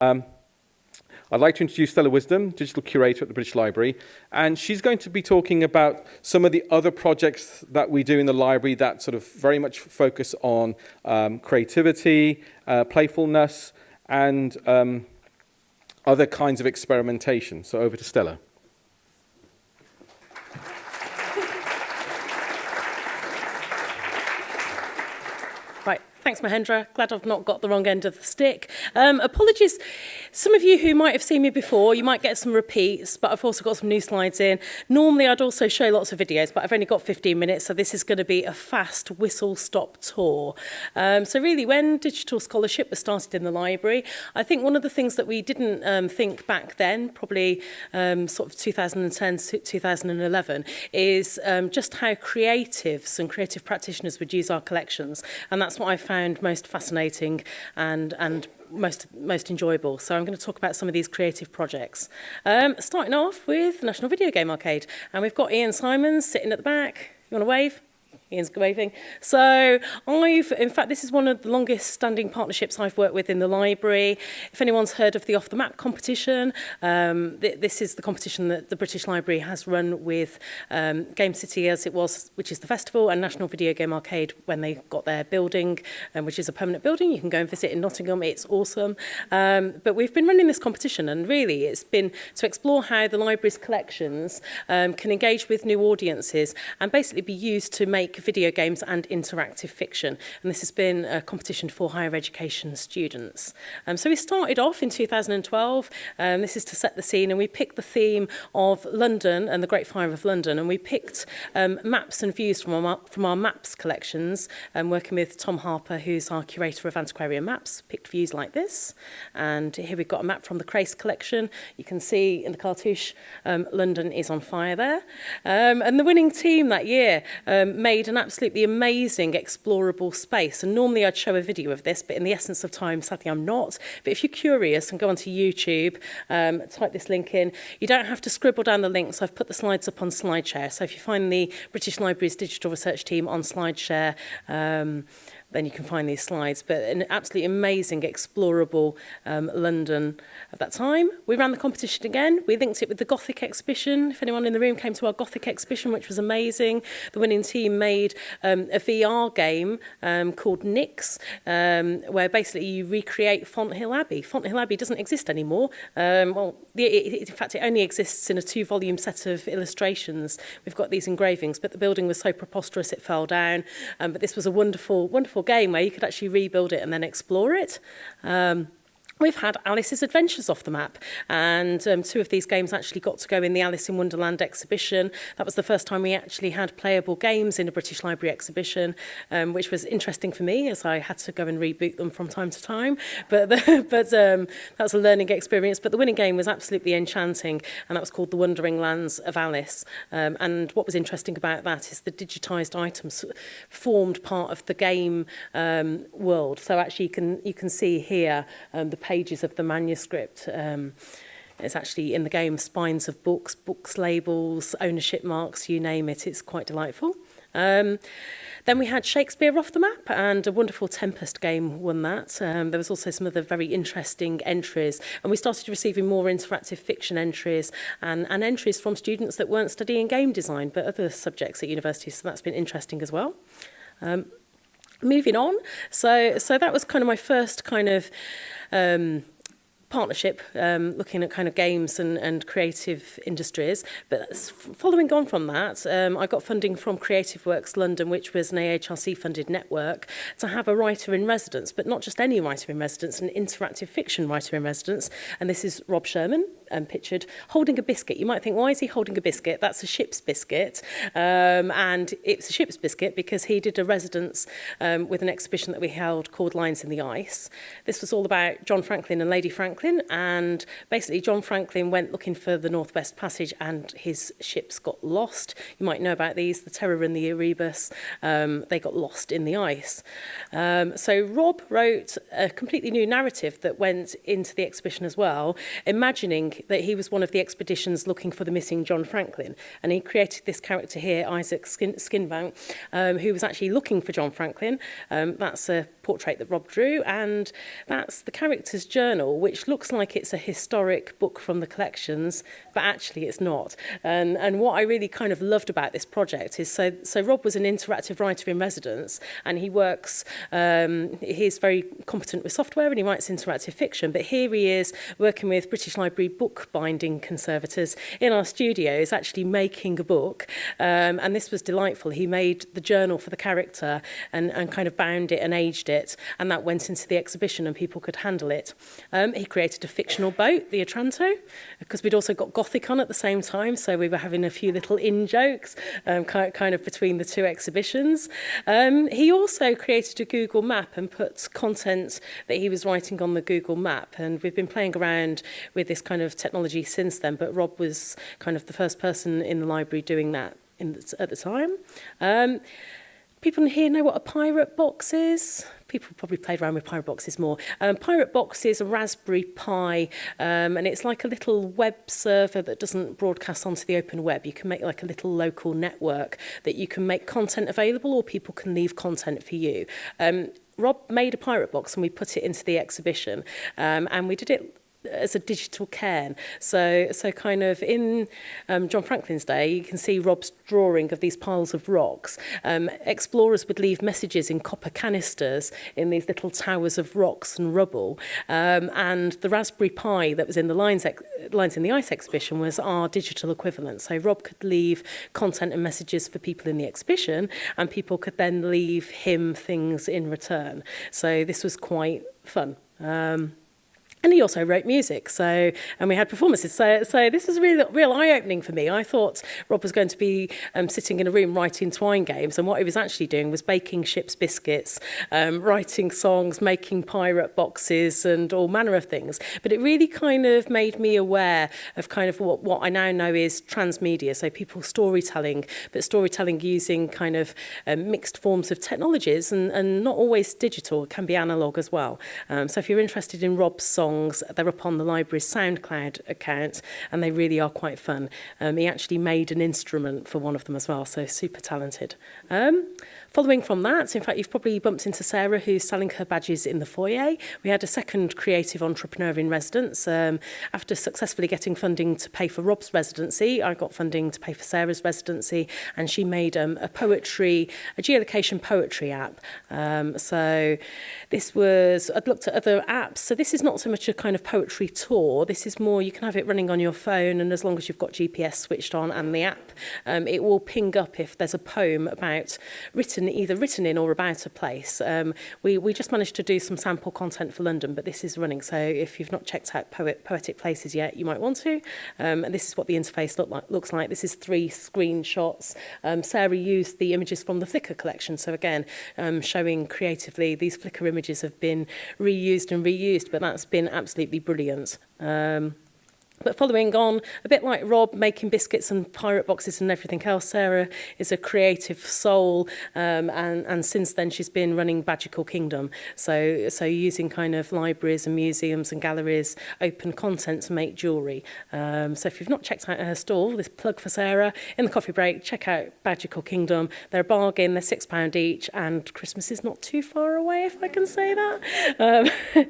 Um, I'd like to introduce Stella Wisdom, Digital Curator at the British Library, and she's going to be talking about some of the other projects that we do in the library that sort of very much focus on um, creativity, uh, playfulness, and um, other kinds of experimentation. So over to Stella. Thanks, Mahendra. Glad I've not got the wrong end of the stick. Um, apologies. Some of you who might have seen me before, you might get some repeats, but I've also got some new slides in. Normally, I'd also show lots of videos, but I've only got 15 minutes, so this is going to be a fast whistle-stop tour. Um, so really, when digital scholarship was started in the library, I think one of the things that we didn't um, think back then, probably um, sort of 2010 to 2011, is um, just how creatives and creative practitioners would use our collections. And that's what I found found most fascinating and, and most most enjoyable. So I'm going to talk about some of these creative projects. Um, starting off with National Video Game Arcade. And we've got Ian Simons sitting at the back. You want to wave? Ian's waving. So I've, in fact, this is one of the longest standing partnerships I've worked with in the library. If anyone's heard of the Off the Map competition, um, th this is the competition that the British Library has run with um, Game City as it was, which is the festival, and National Video Game Arcade when they got their building, um, which is a permanent building. You can go and visit in Nottingham. It's awesome. Um, but we've been running this competition, and really it's been to explore how the library's collections um, can engage with new audiences and basically be used to make video games and interactive fiction. And this has been a competition for higher education students. Um, so we started off in 2012. Um, this is to set the scene and we picked the theme of London and the Great Fire of London. And we picked um, maps and views from our, from our maps collections, um, working with Tom Harper, who's our curator of antiquarian maps, picked views like this. And here we've got a map from the Crace collection. You can see in the cartouche, um, London is on fire there. Um, and the winning team that year um, made an absolutely amazing explorable space. And normally I'd show a video of this, but in the essence of time, sadly I'm not. But if you're curious and go onto YouTube, um, type this link in, you don't have to scribble down the links. I've put the slides up on SlideShare. So if you find the British Library's Digital Research Team on SlideShare, um, then you can find these slides. But an absolutely amazing, explorable um, London at that time. We ran the competition again. We linked it with the Gothic exhibition. If anyone in the room came to our Gothic exhibition, which was amazing, the winning team made um, a VR game um, called Nix, um, where basically you recreate Font Hill Abbey. Font Hill Abbey doesn't exist anymore. Um, well, it, it, in fact, it only exists in a two-volume set of illustrations. We've got these engravings, but the building was so preposterous it fell down. Um, but this was a wonderful, wonderful wonderful game where you could actually rebuild it and then explore it. Um, we've had Alice's Adventures off the map. And um, two of these games actually got to go in the Alice in Wonderland exhibition. That was the first time we actually had playable games in a British Library exhibition, um, which was interesting for me as I had to go and reboot them from time to time. But, the, but um, that was a learning experience. But the winning game was absolutely enchanting, and that was called The Wondering Lands of Alice. Um, and what was interesting about that is the digitised items formed part of the game um, world. So actually you can, you can see here um, the pages of the manuscript. Um, it's actually in the game spines of books, books labels, ownership marks, you name it. It's quite delightful. Um, then we had Shakespeare off the map and a wonderful Tempest game won that. Um, there was also some other very interesting entries and we started receiving more interactive fiction entries and, and entries from students that weren't studying game design but other subjects at university so that's been interesting as well. Um, moving on. So, so that was kind of my first kind of um, partnership, um, looking at kind of games and, and creative industries. But following on from that, um, I got funding from Creative Works London, which was an AHRC funded network, to have a writer in residence, but not just any writer in residence, an interactive fiction writer in residence. And this is Rob Sherman, um, pictured holding a biscuit. You might think, why is he holding a biscuit? That's a ship's biscuit. Um, and it's a ship's biscuit because he did a residence um, with an exhibition that we held called Lines in the Ice. This was all about John Franklin and Lady Franklin. And basically, John Franklin went looking for the Northwest Passage and his ships got lost. You might know about these, the Terror and the Erebus. Um, they got lost in the ice. Um, so Rob wrote a completely new narrative that went into the exhibition as well, imagining that he was one of the expeditions looking for the missing John Franklin. And he created this character here, Isaac Skin Skinbank, um, who was actually looking for John Franklin. Um, that's a portrait that Rob drew, and that's The Character's Journal, which looks like it's a historic book from the collections, but actually it's not. And, and what I really kind of loved about this project is so, so Rob was an interactive writer in residence, and he works, um, he's very competent with software and he writes interactive fiction, but here he is working with British Library bookbinding conservators in our studios, actually making a book. Um, and this was delightful. He made the journal for the character and, and kind of bound it and aged it it, and that went into the exhibition and people could handle it. Um, he created a fictional boat, the Otranto, because we'd also got Gothic on at the same time, so we were having a few little in-jokes um, kind, of between the two exhibitions. Um, he also created a Google map and put content that he was writing on the Google map, and we've been playing around with this kind of technology since then, but Rob was kind of the first person in the library doing that in the, at the time. Um, People in here know what a pirate box is. People probably played around with pirate boxes more. Um, pirate box is a Raspberry Pi, um, and it's like a little web server that doesn't broadcast onto the open web. You can make like a little local network that you can make content available, or people can leave content for you. Um, Rob made a pirate box and we put it into the exhibition, um, and we did it as a digital cairn. So, so kind of in um, John Franklin's day, you can see Rob's drawing of these piles of rocks. Um, explorers would leave messages in copper canisters in these little towers of rocks and rubble. Um, and the Raspberry Pi that was in the Lines, Lines in the Ice exhibition was our digital equivalent. So Rob could leave content and messages for people in the exhibition and people could then leave him things in return. So this was quite fun. Um, And he also wrote music, so and we had performances. So, so this was really real eye-opening for me. I thought Rob was going to be um, sitting in a room writing twine games, and what he was actually doing was baking ships biscuits, um, writing songs, making pirate boxes, and all manner of things. But it really kind of made me aware of kind of what, what I now know is transmedia, so people storytelling, but storytelling using kind of um, mixed forms of technologies, and, and not always digital. It can be analog as well. Um, so if you're interested in Rob's song songs. They're up the library's SoundCloud account and they really are quite fun. Um, he actually made an instrument for one of them as well, so super talented. Um, Following from that, in fact, you've probably bumped into Sarah, who's selling her badges in the foyer. We had a second creative entrepreneur in residence. Um, after successfully getting funding to pay for Rob's residency, I got funding to pay for Sarah's residency, and she made um, a poetry, a geolocation poetry app. Um, so this was, I'd looked at other apps. So this is not so much a kind of poetry tour. This is more, you can have it running on your phone, and as long as you've got GPS switched on and the app, um, it will ping up if there's a poem about written written either written in or about a place. Um, we, we just managed to do some sample content for London, but this is running. So if you've not checked out Poet, Poetic Places yet, you might want to. Um, and this is what the interface look like, looks like. This is three screenshots. Um, Sarah used the images from the Flickr collection. So again, um, showing creatively, these Flickr images have been reused and reused, but that's been absolutely brilliant. Um, But following on, a bit like Rob making biscuits and pirate boxes and everything else, Sarah is a creative soul, um, and, and since then she's been running Badgical Kingdom. So, so using kind of libraries and museums and galleries, open content to make jewellery. Um, so if you've not checked out her stall, this plug for Sarah, in the coffee break, check out Badgical Kingdom. They're a bargain, they're £6 each, and Christmas is not too far away, if I can say that. Um,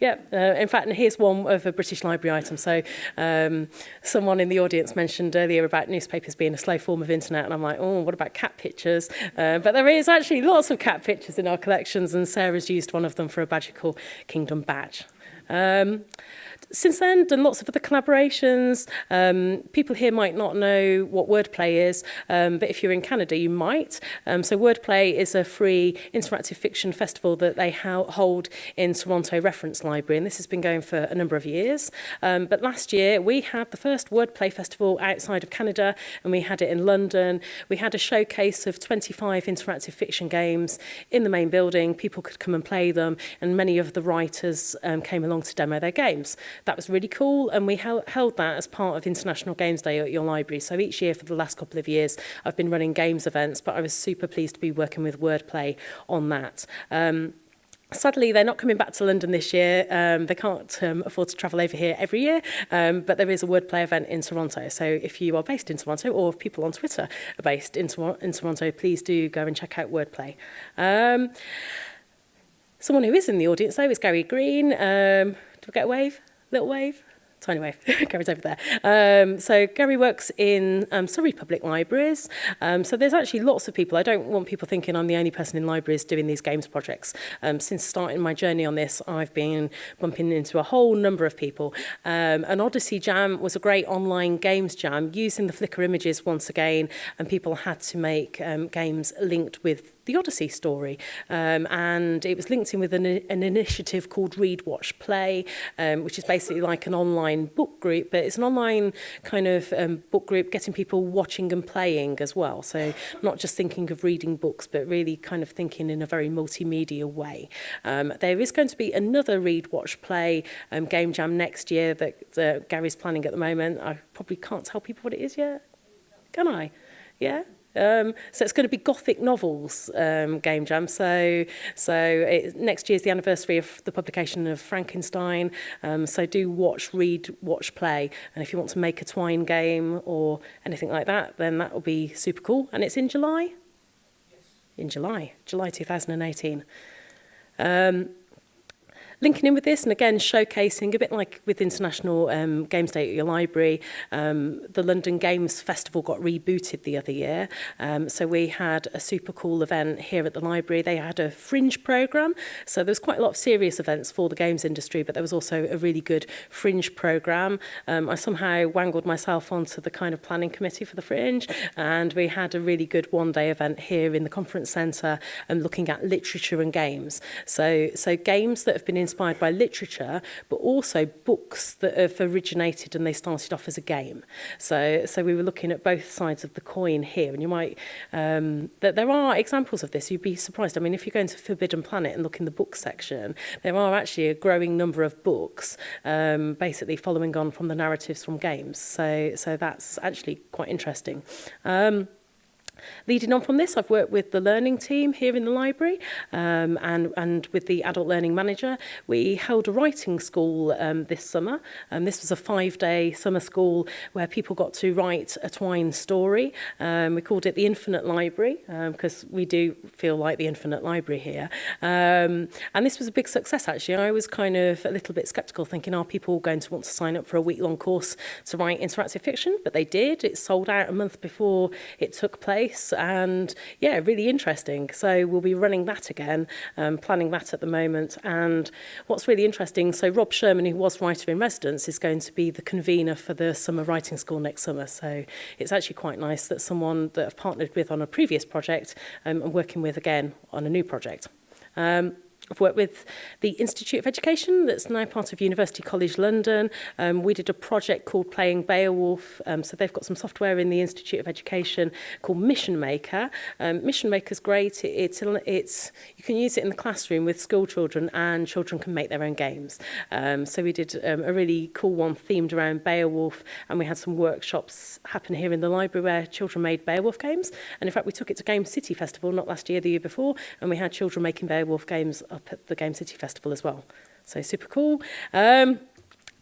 yeah, uh, in fact, and here's one of a British Library item. So Um, someone in the audience mentioned earlier about newspapers being a slow form of internet, and I'm like, oh, what about cat pictures? Uh, but there is actually lots of cat pictures in our collections, and Sarah's used one of them for a Badger Kingdom badge. Um, since then, done lots of other collaborations. Um, people here might not know what Wordplay is, um, but if you're in Canada, you might. Um, so Wordplay is a free interactive fiction festival that they hold in Toronto Reference Library, and this has been going for a number of years. Um, but last year, we had the first Wordplay festival outside of Canada, and we had it in London. We had a showcase of 25 interactive fiction games in the main building. People could come and play them, and many of the writers um, came along to demo their games. That was really cool. And we held, held that as part of International Games Day at your library. So each year for the last couple of years, I've been running games events, but I was super pleased to be working with Wordplay on that. Um, Sadly, they're not coming back to London this year. Um, they can't um, afford to travel over here every year, um, but there is a wordplay event in Toronto. So if you are based in Toronto or if people on Twitter are based in, Tor in Toronto, please do go and check out wordplay. Um, someone who is in the audience, though, is Gary Green. Um, do we get a wave? Little wave tiny wave, Gary's over there. Um, so Gary works in um, Surrey Public Libraries. Um, so there's actually lots of people. I don't want people thinking I'm the only person in libraries doing these games projects. Um, since starting my journey on this, I've been bumping into a whole number of people. Um, an Odyssey Jam was a great online games jam using the Flickr images once again, and people had to make um, games linked with the Odyssey story. Um, and it was linked in with an, an initiative called Read, Watch, Play, um, which is basically like an online book group, but it's an online kind of um, book group getting people watching and playing as well. So not just thinking of reading books, but really kind of thinking in a very multimedia way. Um, there is going to be another Read, Watch, Play um, game jam next year that, that Gary's planning at the moment. I probably can't tell people what it is yet, can I? Yeah? Um, so it's going to be Gothic novels um, game jam. So so it, next year is the anniversary of the publication of Frankenstein. Um, so do watch, read, watch, play. And if you want to make a twine game or anything like that, then that will be super cool. And it's in July. Yes. In July, July 2018. Um, linking in with this and again showcasing a bit like with International um, Games Day at your library, um, the London Games Festival got rebooted the other year. Um, so we had a super cool event here at the library. They had a fringe program So there was quite a lot of serious events for the games industry, but there was also a really good fringe program Um, I somehow wangled myself onto the kind of planning committee for the fringe and we had a really good one day event here in the conference center and um, looking at literature and games. So, so games that have been inspired inspired by literature, but also books that have originated and they started off as a game. So, so we were looking at both sides of the coin here, and you might um, that there are examples of this. You'd be surprised. I mean, if you go into Forbidden Planet and look in the book section, there are actually a growing number of books, um, basically following on from the narratives from games. So, so that's actually quite interesting. Um, Leading on from this, I've worked with the learning team here in the library um, and, and with the adult learning manager. We held a writing school um, this summer. Um, this was a five-day summer school where people got to write a Twine story. Um, we called it the Infinite Library because um, we do feel like the Infinite Library here. Um, and this was a big success, actually. I was kind of a little bit sceptical, thinking, are people going to want to sign up for a week-long course to write interactive fiction? But they did. It sold out a month before it took place place and yeah, really interesting. So we'll be running that again, um, planning that at the moment. And what's really interesting, so Rob Sherman, who was writer in residence, is going to be the convener for the summer writing school next summer. So it's actually quite nice that someone that I've partnered with on a previous project um, I'm working with again on a new project. Um, I've worked with the Institute of Education that's now part of University College London. Um, we did a project called Playing Beowulf. Um, so they've got some software in the Institute of Education called Mission Maker. Um, Mission Maker's great. It, it's, it's, you can use it in the classroom with school children and children can make their own games. Um, so we did um, a really cool one themed around Beowulf and we had some workshops happen here in the library where children made Beowulf games. And in fact, we took it to Game City Festival, not last year, the year before, and we had children making Beowulf games up at the Game City Festival as well. So super cool. Um,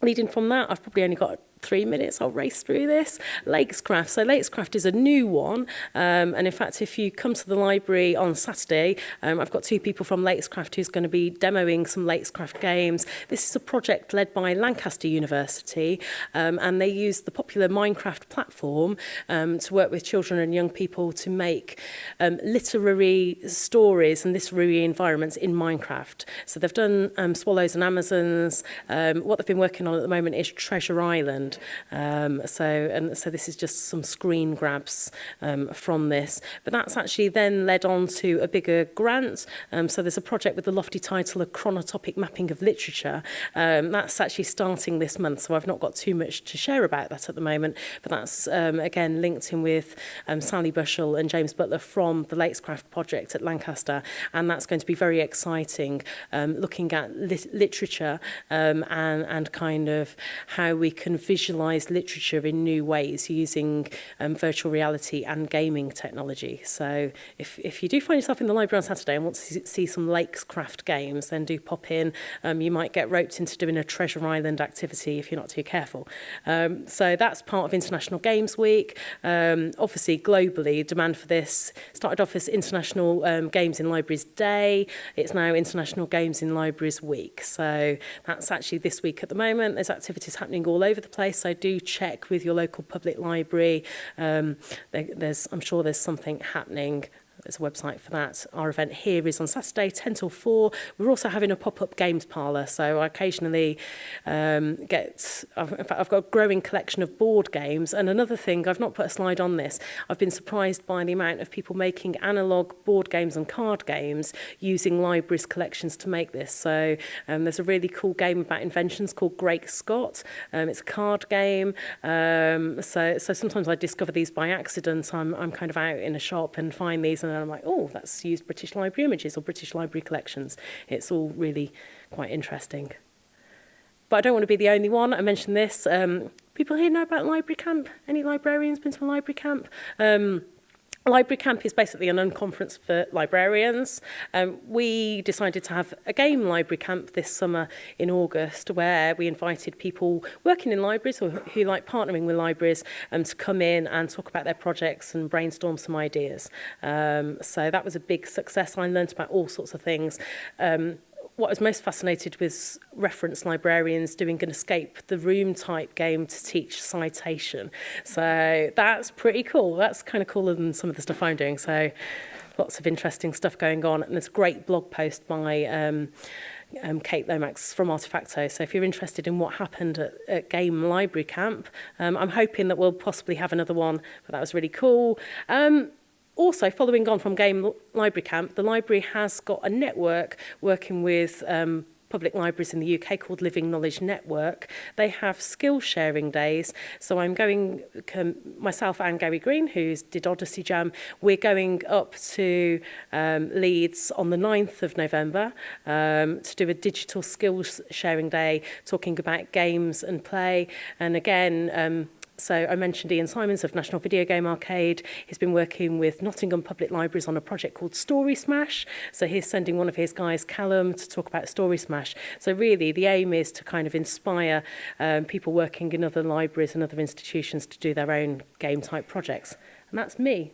leading from that, I've probably only got three minutes, I'll race through this. Lakescraft. So Lakescraft is a new one. Um, and in fact, if you come to the library on Saturday, um, I've got two people from Lakescraft who's going to be demoing some Lakescraft games. This is a project led by Lancaster University. Um, and they use the popular Minecraft platform um, to work with children and young people to make um, literary stories and literary environments in Minecraft. So they've done um, Swallows and Amazons. Um, what they've been working on at the moment is Treasure Island. Um, so, and so this is just some screen grabs um, from this. But that's actually then led on to a bigger grant. Um, so there's a project with the lofty title of Chronotopic Mapping of Literature. Um, that's actually starting this month, so I've not got too much to share about that at the moment. But that's, um, again, linked in with um, Sally Bushell and James Butler from the Lakescraft project at Lancaster. And that's going to be very exciting, um, looking at lit literature um, and, and kind of how we can visualize visualize literature in new ways using um, virtual reality and gaming technology. So if, if you do find yourself in the library on Saturday and want to see some Lakes Craft games, then do pop in. Um, you might get roped into doing a Treasure Island activity if you're not too careful. Um, so that's part of International Games Week. Um, obviously, globally, demand for this started off as International um, Games in Libraries Day. It's now International Games in Libraries Week. So that's actually this week at the moment. There's activities happening all over the place this, I do check with your local public library. Um, there, there's, I'm sure there's something happening There's a website for that. Our event here is on Saturday, 10 till 4. We're also having a pop-up games parlour, so I occasionally um, get... I've, in fact, I've got a growing collection of board games. And another thing, I've not put a slide on this, I've been surprised by the amount of people making analogue board games and card games using libraries' collections to make this. So um, there's a really cool game about inventions called Great Scott. Um, it's a card game. Um, so, so sometimes I discover these by accident. I'm, I'm kind of out in a shop and find these and and I'm like, oh, that's used British Library images or British Library collections. It's all really quite interesting. But I don't want to be the only one. I mentioned this. Um, people here know about library camp? Any librarians been to a library camp? Um, Library Camp is basically an unconference for librarians. Um, we decided to have a game library camp this summer in August where we invited people working in libraries or who like partnering with libraries um, to come in and talk about their projects and brainstorm some ideas. Um, so that was a big success. I learned about all sorts of things. Um, what I was most fascinated with reference librarians doing an escape the room type game to teach citation. So that's pretty cool. That's kind of cooler than some of the stuff I'm doing. So lots of interesting stuff going on. And there's a great blog post by um, um, Kate Lomax from Artefacto. So if you're interested in what happened at, at Game Library Camp, um, I'm hoping that we'll possibly have another one, but that was really cool. Um, also, following on from Game Library Camp, the library has got a network working with um, public libraries in the UK called Living Knowledge Network. They have skill sharing days. So I'm going, myself and Gary Green, who did Odyssey Jam, we're going up to um, Leeds on the 9th of November um, to do a digital skills sharing day, talking about games and play. And again, um, So I mentioned Ian Simons of National Video Game Arcade. He's been working with Nottingham Public Libraries on a project called Story Smash. So he's sending one of his guys, Callum, to talk about Story Smash. So really the aim is to kind of inspire um, people working in other libraries and other institutions to do their own game type projects. And that's me.